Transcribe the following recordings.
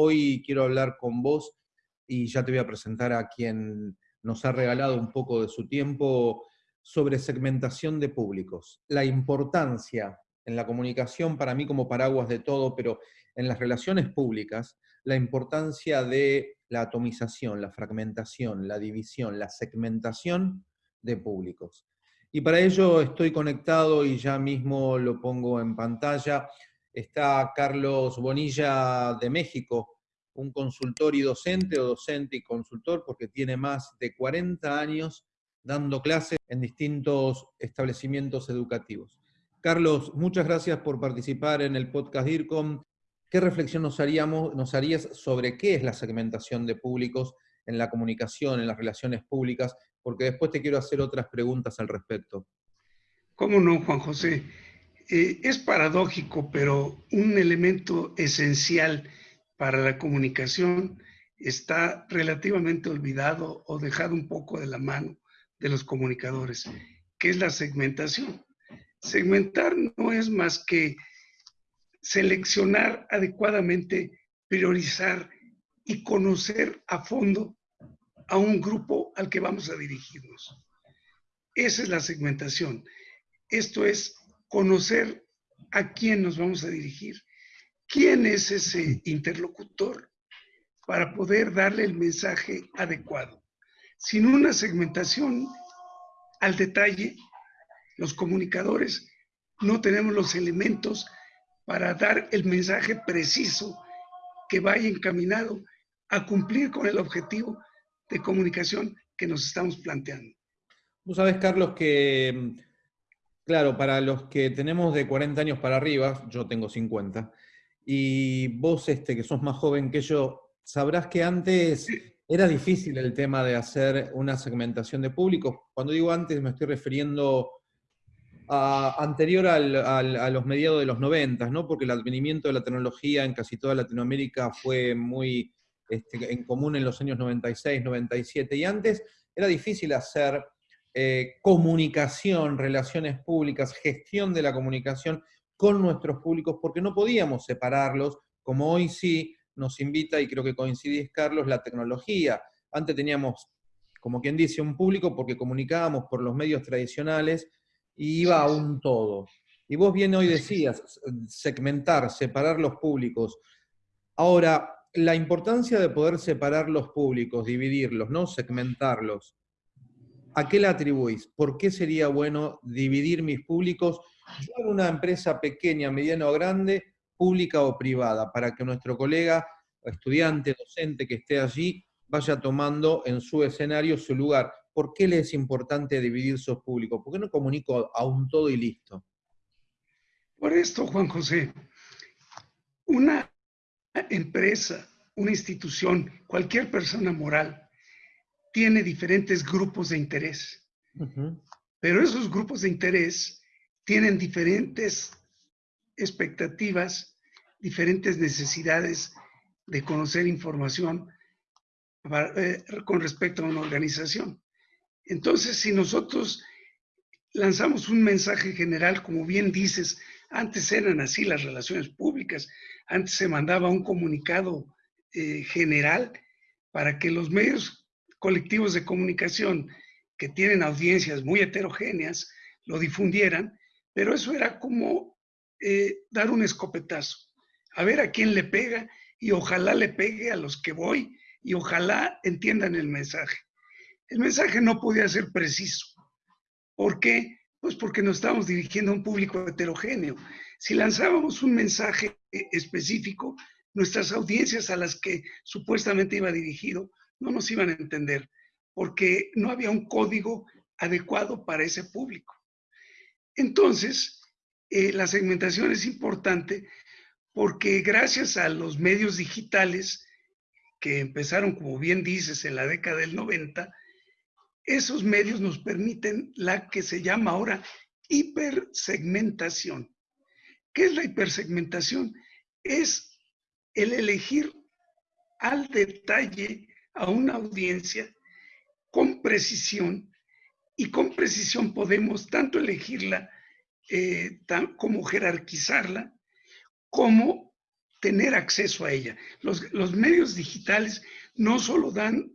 hoy quiero hablar con vos y ya te voy a presentar a quien nos ha regalado un poco de su tiempo sobre segmentación de públicos. La importancia en la comunicación, para mí como paraguas de todo, pero en las relaciones públicas, la importancia de la atomización, la fragmentación, la división, la segmentación de públicos. Y para ello estoy conectado y ya mismo lo pongo en pantalla. Está Carlos Bonilla de México, un consultor y docente, o docente y consultor, porque tiene más de 40 años dando clases en distintos establecimientos educativos. Carlos, muchas gracias por participar en el podcast DIRCOM. ¿Qué reflexión nos, haríamos, nos harías sobre qué es la segmentación de públicos en la comunicación, en las relaciones públicas? Porque después te quiero hacer otras preguntas al respecto. ¿Cómo no, Juan José? Eh, es paradójico, pero un elemento esencial para la comunicación está relativamente olvidado o dejado un poco de la mano de los comunicadores, que es la segmentación. Segmentar no es más que seleccionar adecuadamente, priorizar y conocer a fondo a un grupo al que vamos a dirigirnos. Esa es la segmentación. Esto es conocer a quién nos vamos a dirigir quién es ese interlocutor para poder darle el mensaje adecuado. Sin una segmentación al detalle, los comunicadores no tenemos los elementos para dar el mensaje preciso que vaya encaminado a cumplir con el objetivo de comunicación que nos estamos planteando. Tú sabes, Carlos, que, claro, para los que tenemos de 40 años para arriba, yo tengo 50, y vos, este, que sos más joven que yo, sabrás que antes era difícil el tema de hacer una segmentación de público. Cuando digo antes me estoy refiriendo a, anterior a los mediados de los 90, ¿no? porque el advenimiento de la tecnología en casi toda Latinoamérica fue muy este, en común en los años 96, 97, y antes era difícil hacer eh, comunicación, relaciones públicas, gestión de la comunicación con nuestros públicos porque no podíamos separarlos, como hoy sí nos invita, y creo que coincidís, Carlos, la tecnología. Antes teníamos, como quien dice, un público porque comunicábamos por los medios tradicionales y iba a un todo. Y vos bien hoy decías, segmentar, separar los públicos. Ahora, la importancia de poder separar los públicos, dividirlos, ¿no? Segmentarlos. ¿A qué la atribuís? ¿Por qué sería bueno dividir mis públicos? yo en una empresa pequeña, mediana o grande, pública o privada, para que nuestro colega, estudiante, docente que esté allí, vaya tomando en su escenario su lugar. ¿Por qué le es importante dividir sus públicos? ¿Por qué no comunico a un todo y listo? Por esto, Juan José, una empresa, una institución, cualquier persona moral, tiene diferentes grupos de interés. Pero esos grupos de interés tienen diferentes expectativas, diferentes necesidades de conocer información eh, con respecto a una organización. Entonces, si nosotros lanzamos un mensaje general, como bien dices, antes eran así las relaciones públicas, antes se mandaba un comunicado eh, general para que los medios colectivos de comunicación que tienen audiencias muy heterogéneas lo difundieran pero eso era como eh, dar un escopetazo, a ver a quién le pega y ojalá le pegue a los que voy y ojalá entiendan el mensaje. El mensaje no podía ser preciso. ¿Por qué? Pues porque nos estábamos dirigiendo a un público heterogéneo. Si lanzábamos un mensaje específico, nuestras audiencias a las que supuestamente iba dirigido no nos iban a entender, porque no había un código adecuado para ese público. Entonces, eh, la segmentación es importante porque gracias a los medios digitales que empezaron, como bien dices, en la década del 90, esos medios nos permiten la que se llama ahora hipersegmentación. ¿Qué es la hipersegmentación? Es el elegir al detalle a una audiencia con precisión y con precisión podemos tanto elegirla eh, como jerarquizarla, como tener acceso a ella. Los, los medios digitales no solo dan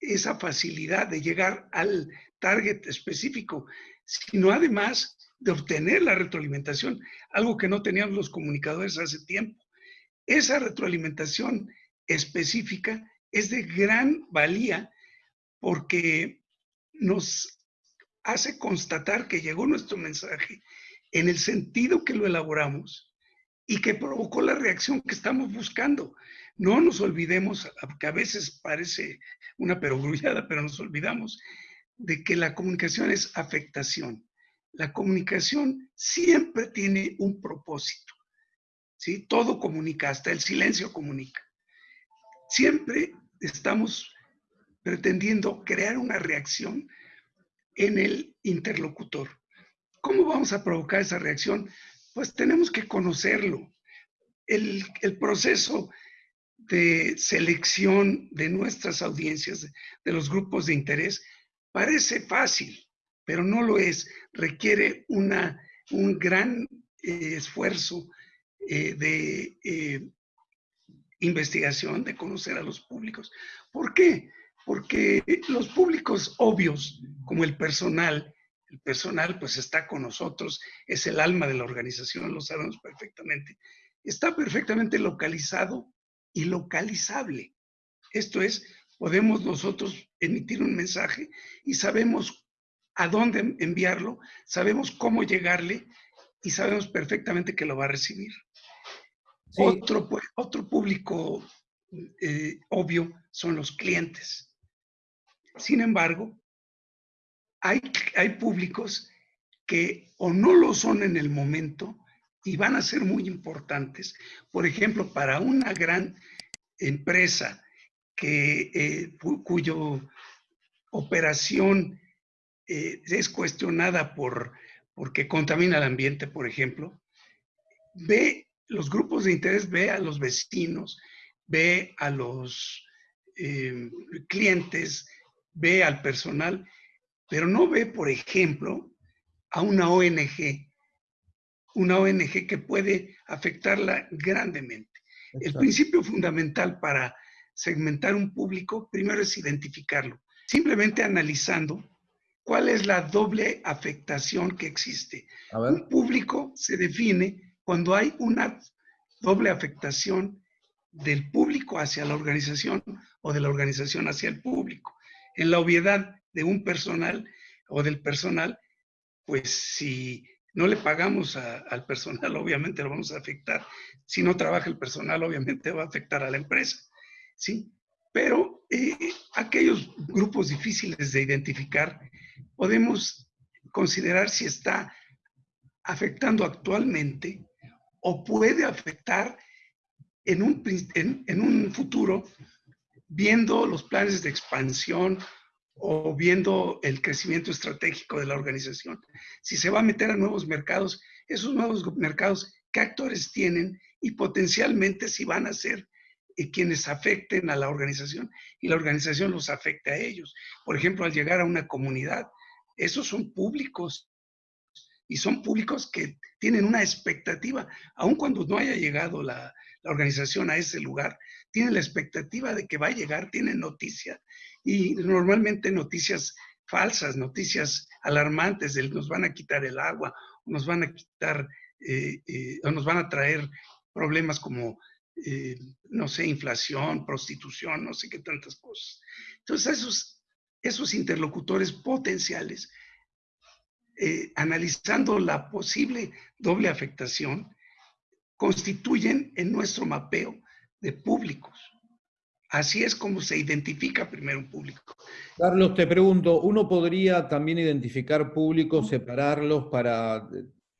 esa facilidad de llegar al target específico, sino además de obtener la retroalimentación, algo que no tenían los comunicadores hace tiempo. Esa retroalimentación específica es de gran valía porque nos hace constatar que llegó nuestro mensaje en el sentido que lo elaboramos y que provocó la reacción que estamos buscando. No nos olvidemos, que a veces parece una perogrullada, pero nos olvidamos de que la comunicación es afectación. La comunicación siempre tiene un propósito. ¿sí? Todo comunica, hasta el silencio comunica. Siempre estamos pretendiendo crear una reacción en el interlocutor. ¿Cómo vamos a provocar esa reacción? Pues tenemos que conocerlo. El, proceso de selección de nuestras audiencias, de los grupos de interés, parece fácil, pero no lo es. Requiere una, un gran eh, esfuerzo eh, de eh, investigación, de conocer a los públicos. ¿Por qué? Porque los públicos obvios, como el personal, el personal pues está con nosotros, es el alma de la organización, lo sabemos perfectamente, está perfectamente localizado y localizable. Esto es, podemos nosotros emitir un mensaje y sabemos a dónde enviarlo, sabemos cómo llegarle y sabemos perfectamente que lo va a recibir. Otro, otro público eh, obvio son los clientes. Sin embargo, hay, hay públicos que o no lo son en el momento y van a ser muy importantes. Por ejemplo, para una gran empresa que, eh, cuyo operación eh, es cuestionada por porque contamina el ambiente, por ejemplo, ve los grupos de interés, ve a los vecinos, ve a los eh, clientes, ve al personal, pero no ve, por ejemplo, a una ONG una ONG que puede afectarla grandemente. El principio fundamental para segmentar un público, primero es identificarlo, simplemente analizando cuál es la doble afectación que existe. Un público se define cuando hay una doble afectación del público hacia la organización o de la organización hacia el público. En la obviedad de un personal o del personal, pues si no le pagamos al personal, obviamente lo vamos a afectar. Si no trabaja el personal, obviamente va a afectar a la empresa. ¿sí? Pero eh, aquellos grupos difíciles de identificar, podemos considerar si está afectando actualmente o puede afectar en un, en un futuro viendo los planes de expansión o viendo el crecimiento estratégico de la organización. Si se va a meter a nuevos mercados, esos nuevos mercados, ¿qué actores tienen? Y potencialmente si van a ser eh, quienes afecten a la organización y la organización los afecte a ellos. Por ejemplo, al llegar a una comunidad, esos son públicos y son públicos que tienen una expectativa, aun cuando no haya llegado la, la organización a ese lugar, tienen la expectativa de que va a llegar, tienen noticia y normalmente noticias falsas, noticias alarmantes de nos van a quitar el agua, nos van a quitar eh, eh, o nos van a traer problemas como, eh, no sé, inflación, prostitución, no sé qué tantas cosas. Entonces, esos, esos interlocutores potenciales, analizando la posible doble afectación, constituyen en nuestro mapeo de públicos. Así es como se identifica primero un público. Carlos, te pregunto, ¿uno podría también identificar públicos, separarlos para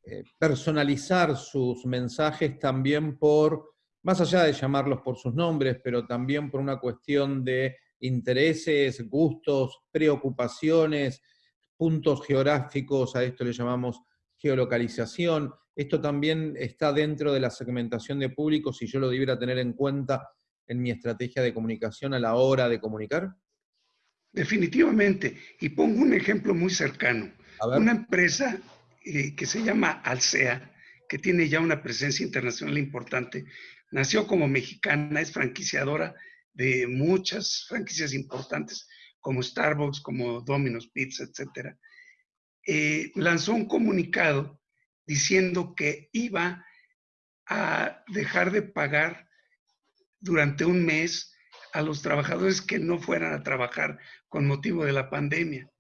eh, personalizar sus mensajes también por, más allá de llamarlos por sus nombres, pero también por una cuestión de intereses, gustos, preocupaciones, puntos geográficos, a esto le llamamos geolocalización. Esto también está dentro de la segmentación de públicos si yo lo debiera tener en cuenta en mi estrategia de comunicación a la hora de comunicar? Definitivamente. Y pongo un ejemplo muy cercano. Una empresa eh, que se llama Alsea, que tiene ya una presencia internacional importante, nació como mexicana, es franquiciadora de muchas franquicias importantes como Starbucks, como Domino's Pizza, etc. Eh, lanzó un comunicado diciendo que iba a dejar de pagar durante un mes a los trabajadores que no fueran a trabajar con motivo de la pandemia.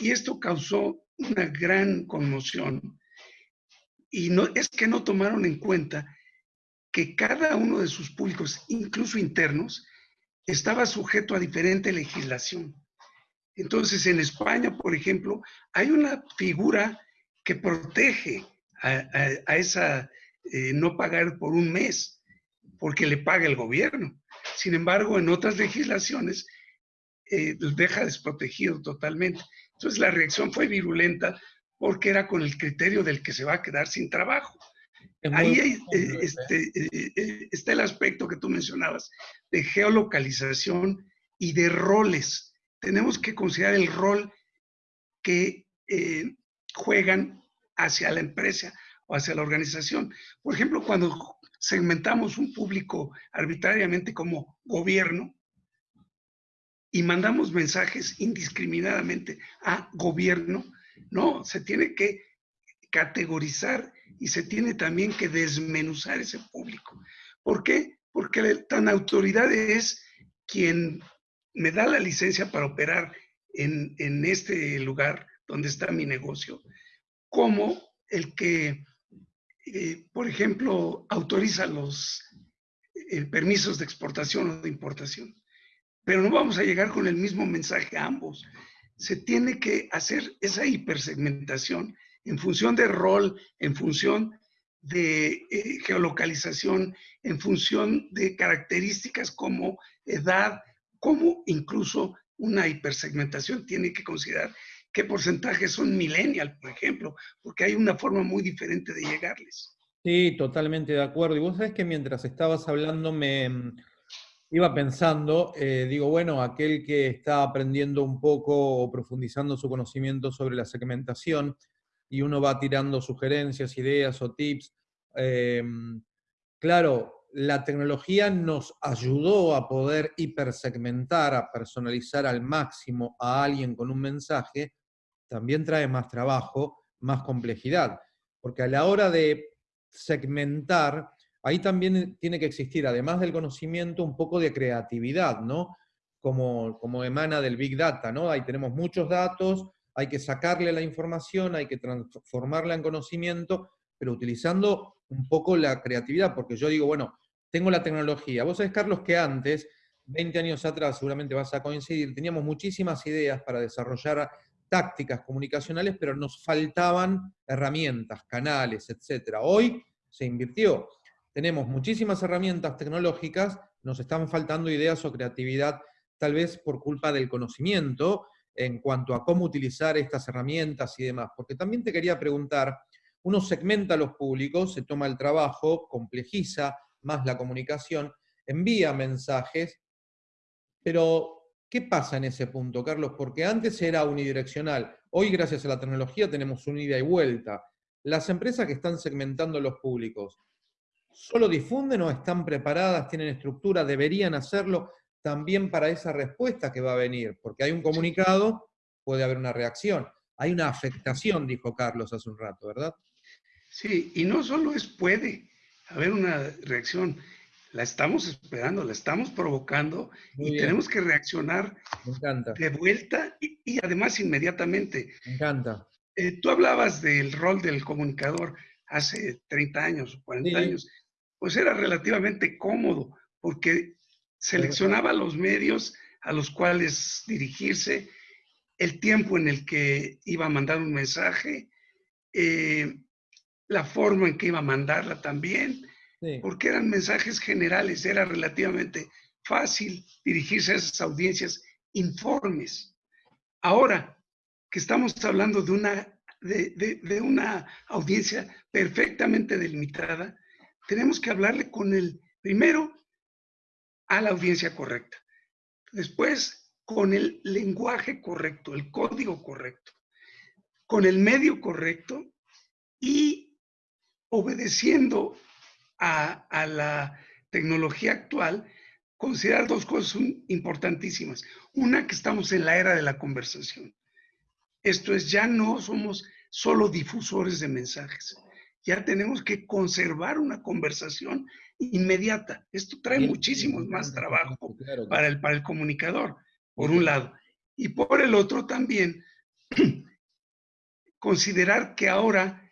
Y esto causó una gran conmoción. Y no, es que no tomaron en cuenta que cada uno de sus públicos, incluso internos, estaba sujeto a diferente legislación. Entonces, en España, por ejemplo, hay una figura que protege a, esa eh, no pagar por un mes, porque le paga el gobierno. Sin embargo, en otras legislaciones eh, deja desprotegido totalmente. Entonces, la reacción fue virulenta porque era con el criterio del que se va a quedar sin trabajo. Ahí eh, este, eh, está el aspecto que tú mencionabas de geolocalización y de roles. Tenemos que considerar el rol que eh, juegan hacia la empresa o hacia la organización. Por ejemplo, cuando segmentamos un público arbitrariamente como gobierno y mandamos mensajes indiscriminadamente a gobierno, no, se tiene que categorizar y se tiene también que desmenuzar ese público. ¿Por qué? Porque tan autoridad es quien me da la licencia para operar en, este lugar donde está mi negocio, como el que, eh, por ejemplo, autoriza los eh, permisos de exportación o de importación. Pero no vamos a llegar con el mismo mensaje a ambos. Se tiene que hacer esa hipersegmentación en función de rol, en función de eh, geolocalización, en función de características como edad, como incluso una hipersegmentación tiene que considerar qué porcentajes son millennial, por ejemplo, porque hay una forma muy diferente de llegarles. Sí, totalmente de acuerdo. Y vos sabés que mientras estabas hablando me mm, iba pensando, eh, digo, bueno, aquel que está aprendiendo un poco o profundizando su conocimiento sobre la segmentación, y uno va tirando sugerencias, ideas o tips. Em, claro, la tecnología nos ayudó a poder hipersegmentar, a personalizar al máximo a alguien con un mensaje, también trae más trabajo, más complejidad, porque a la hora de segmentar, ahí también tiene que existir, además del conocimiento, un poco de creatividad, ¿no? Como, como emana del Big Data, ¿no? Ahí tenemos muchos datos, hay que sacarle la información, hay que transformarla en conocimiento, pero utilizando un poco la creatividad, porque yo digo, bueno, tengo la tecnología. Vos sabés, Carlos, que antes, 20 años atrás, seguramente vas a coincidir, teníamos muchísimas ideas para desarrollar tácticas comunicacionales, pero nos faltaban herramientas, canales, etc. Hoy se invirtió. Tenemos muchísimas herramientas tecnológicas, nos están faltando ideas o creatividad, tal vez por culpa del conocimiento, en cuanto a cómo utilizar estas herramientas y demás. Porque también te quería preguntar, uno segmenta a los públicos, se toma el trabajo, complejiza más la comunicación, envía mensajes, pero ¿qué pasa en ese punto, Carlos? Porque antes era unidireccional, hoy gracias a la tecnología tenemos un ida y vuelta. Las empresas que están segmentando los públicos, ¿solo difunden o están preparadas, tienen estructura, deberían hacerlo? También para esa respuesta que va a venir, porque hay un comunicado, puede haber una reacción. Hay una afectación, dijo Carlos hace un rato, ¿verdad? Sí, y no solo es puede haber una reacción, la estamos esperando, la estamos provocando y tenemos que reaccionar de vuelta y, además inmediatamente. Me encanta. Eh, tú hablabas del rol del comunicador hace 30 años o 40 años, pues era relativamente cómodo porque seleccionaba los medios a los cuales dirigirse, el tiempo en el que iba a mandar un mensaje, eh, la forma en que iba a mandarla también, porque eran mensajes generales, era relativamente fácil dirigirse a esas audiencias informes. Ahora que estamos hablando de una, de una audiencia perfectamente delimitada, tenemos que hablarle con el, primero, a la audiencia correcta. Después, con el lenguaje correcto, el código correcto, con el medio correcto y obedeciendo a, a la tecnología actual, considerar dos cosas importantísimas. Una, que estamos en la era de la conversación. Esto es, ya no somos solo difusores de mensajes. Ya tenemos que conservar una conversación inmediata. Esto trae muchísimos más trabajo para el, para el comunicador, por un lado. Y por el otro también, considerar que ahora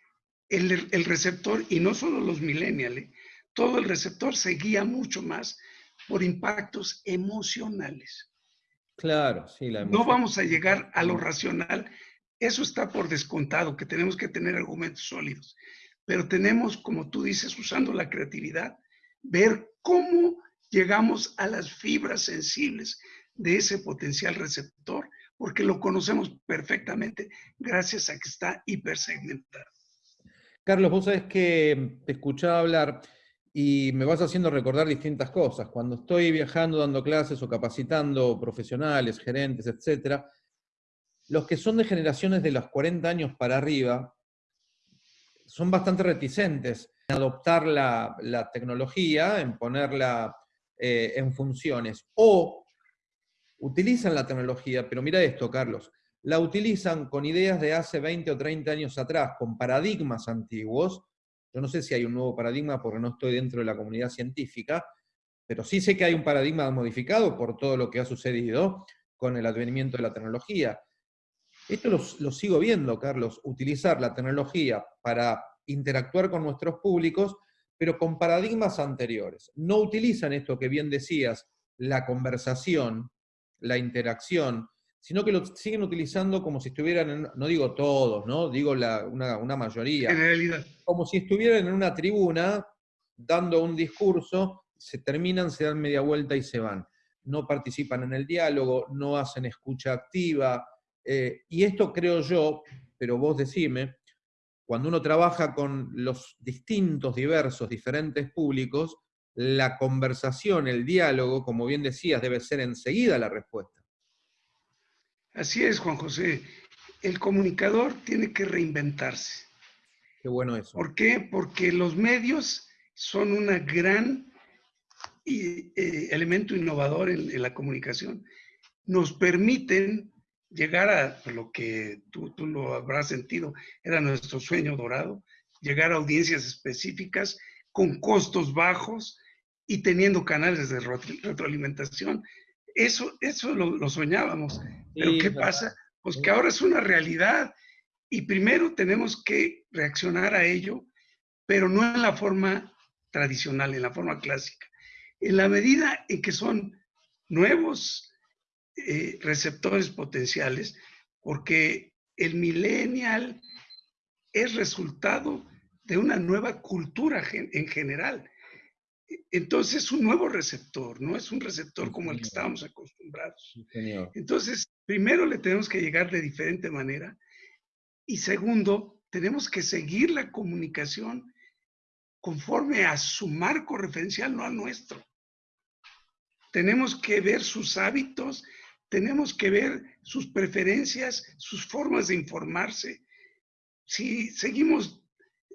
el, el receptor, y no solo los millennials, todo el receptor se guía mucho más por impactos emocionales. Claro, sí, la No vamos a llegar a lo racional. Eso está por descontado, que tenemos que tener argumentos sólidos. Pero tenemos, como tú dices, usando la creatividad, ver cómo llegamos a las fibras sensibles de ese potencial receptor, porque lo conocemos perfectamente gracias a que está hipersegmentado. Carlos, vos sabés que te escuchaba hablar y me vas haciendo recordar distintas cosas. Cuando estoy viajando, dando clases o capacitando profesionales, gerentes, etc., los que son de generaciones de los 40 años para arriba son bastante reticentes en adoptar la, tecnología, en ponerla eh, en funciones, o utilizan la tecnología, pero mira esto, Carlos, la utilizan con ideas de hace 20 o 30 años atrás, con paradigmas antiguos, yo no sé si hay un nuevo paradigma porque no estoy dentro de la comunidad científica, pero sí sé que hay un paradigma modificado por todo lo que ha sucedido con el advenimiento de la tecnología. Esto lo, sigo viendo, Carlos, utilizar la tecnología para interactuar con nuestros públicos, pero con paradigmas anteriores. No utilizan esto que bien decías, la conversación, la interacción, sino que lo siguen utilizando como si estuvieran, no digo todos, ¿no? digo una, una, mayoría. Generalidad. Como si estuvieran en una tribuna dando un discurso, se terminan, se dan media vuelta y se van. No participan en el diálogo, no hacen escucha activa. Eh, y esto creo yo, pero vos decime, cuando uno trabaja con los distintos, diversos, diferentes públicos, la conversación, el diálogo, como bien decías, debe ser enseguida la respuesta. Así es, Juan José. El comunicador tiene que reinventarse. Qué bueno eso. ¿Por qué? Porque los medios son un gran eh, elemento innovador en, la comunicación. Nos permiten llegar a lo que tú, tú lo habrás sentido, era nuestro sueño dorado, llegar a audiencias específicas con costos bajos y teniendo canales de retroalimentación eso, eso lo, soñábamos. Pero ¿qué pasa? Pues que ahora es una realidad y primero tenemos que reaccionar a ello, pero no en la forma tradicional, en la forma clásica. En la medida en que son nuevos eh, receptores potenciales, porque el millennial es resultado de una nueva cultura en general entonces es un nuevo receptor, no es un receptor como el que estábamos acostumbrados. Entonces, primero le tenemos que llegar de diferente manera y segundo, tenemos que seguir la comunicación conforme a su marco referencial, no al nuestro. Tenemos que ver sus hábitos, tenemos que ver sus preferencias, sus formas de informarse. Si seguimos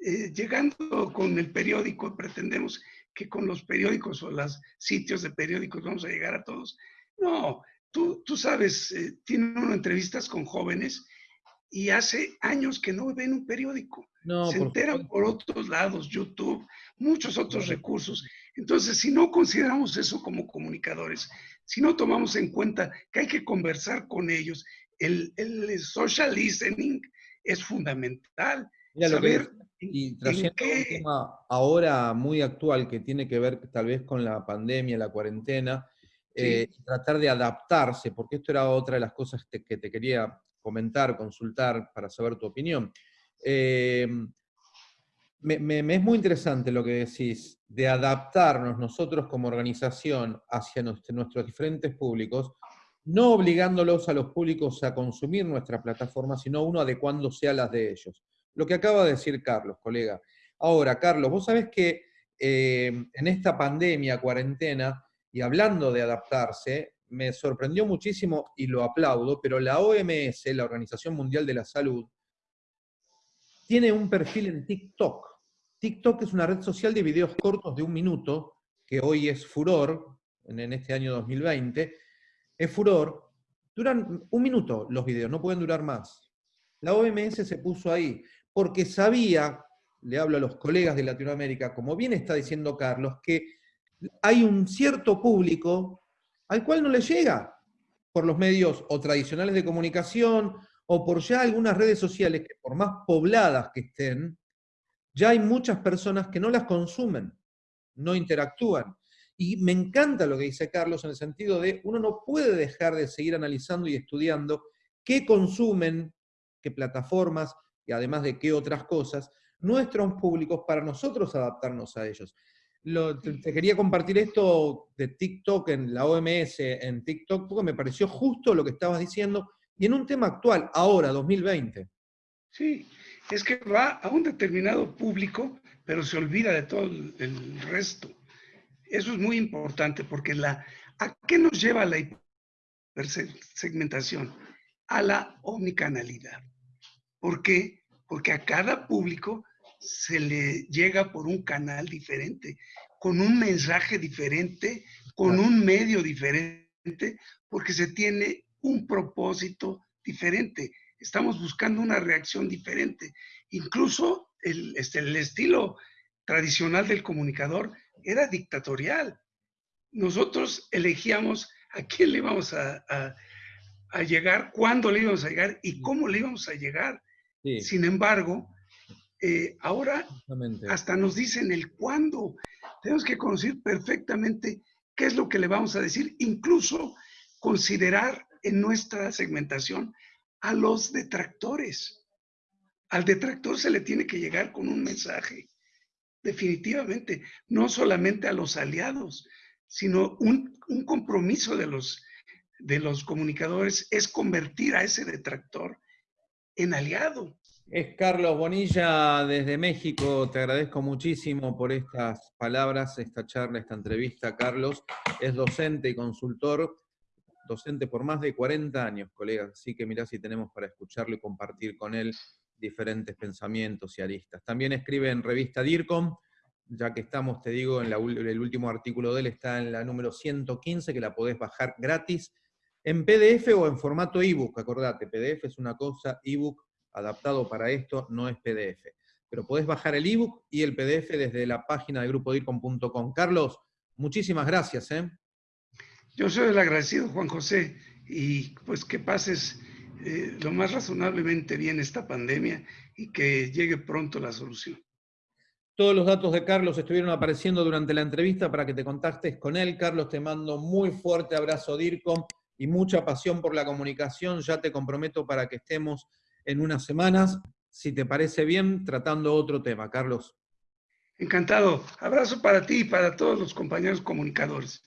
eh, llegando con el periódico, pretendemos que con los periódicos o los sitios de periódicos vamos a llegar a todos. No, tú, tú sabes, eh, tiene uno entrevistas con jóvenes y hace años que no ven un periódico. No, Se enteran por otros lados, YouTube, muchos otros recursos. Entonces, si no consideramos eso como comunicadores, si no tomamos en cuenta que hay que conversar con ellos, el, el social listening es fundamental. saber y trayendo un tema ahora muy actual que tiene que ver tal vez con la pandemia, la cuarentena, eh, tratar de adaptarse, porque esto era otra de las cosas que te quería comentar, consultar para saber tu opinión. Eh, me, es muy interesante lo que decís, de adaptarnos nosotros como organización hacia nuestros diferentes públicos, no obligándolos a los públicos a consumir nuestra plataforma, sino uno adecuándose a las de ellos lo que acaba de decir Carlos, colega. Ahora, Carlos, vos sabés que eh, en esta pandemia, cuarentena, y hablando de adaptarse, me sorprendió muchísimo y lo aplaudo, pero la OMS, la Organización Mundial de la Salud, tiene un perfil en TikTok. TikTok es una red social de videos cortos de un minuto, que hoy es furor, en este año 2020, es furor, duran un minuto los videos, no pueden durar más. La OMS se puso ahí porque sabía, le hablo a los colegas de Latinoamérica, como bien está diciendo Carlos, que hay un cierto público al cual no le llega por los medios o tradicionales de comunicación o por ya algunas redes sociales que por más pobladas que estén, ya hay muchas personas que no las consumen, no interactúan. Y me encanta lo que dice Carlos en el sentido de uno no puede dejar de seguir analizando y estudiando qué consumen, qué plataformas y además de qué otras cosas, nuestros públicos para nosotros adaptarnos a ellos te, quería compartir esto de TikTok en la OMS, en TikTok, porque me pareció justo lo que estabas diciendo, y en un tema actual, ahora, 2020. Sí, es que va a un determinado público, pero se olvida de todo el, resto. Eso es muy importante porque la, ¿a qué nos lleva la hipersegmentación? A la omnicanalidad. ¿Por qué? Porque a cada público se le llega por un canal diferente, con un mensaje diferente, con un medio diferente, porque se tiene un propósito diferente. Estamos buscando una reacción diferente. Incluso el, este, el estilo tradicional del comunicador era dictatorial. Nosotros elegíamos a quién le íbamos a, a, llegar, cuándo le íbamos a llegar y cómo le íbamos a llegar. Sin embargo, eh, ahora hasta nos dicen el cuándo. Tenemos que conocer perfectamente qué es lo que le vamos a decir, incluso considerar en nuestra segmentación a los detractores. Al detractor se le tiene que llegar con un mensaje, definitivamente, no solamente a los aliados, sino un, un compromiso de los, de los comunicadores es convertir a ese detractor en aliado. Es Carlos Bonilla desde México, te agradezco muchísimo por estas palabras, esta charla, esta entrevista. Carlos es docente y consultor, docente por más de 40 años, colegas, así que mirá si tenemos para escucharlo y compartir con él diferentes pensamientos y aristas. También escribe en revista DIRCOM, ya que estamos, te digo, en el último artículo de él está en la número 115, que la podés bajar gratis en PDF o en formato ebook, acordate, PDF es una cosa, ebook adaptado para esto no es PDF. Pero podés bajar el ebook y el PDF desde la página de grupodircom.com. Carlos, muchísimas gracias. ¿eh? Yo soy el agradecido, Juan José, y pues que pases eh, lo más razonablemente bien esta pandemia y que llegue pronto la solución. Todos los datos de Carlos estuvieron apareciendo durante la entrevista para que te contactes con él. Carlos, te mando muy fuerte abrazo DIRCOM y mucha pasión por la comunicación. Ya te comprometo para que estemos en unas semanas, si te parece bien, tratando otro tema. Carlos. Encantado. Abrazo para ti y para todos los compañeros comunicadores.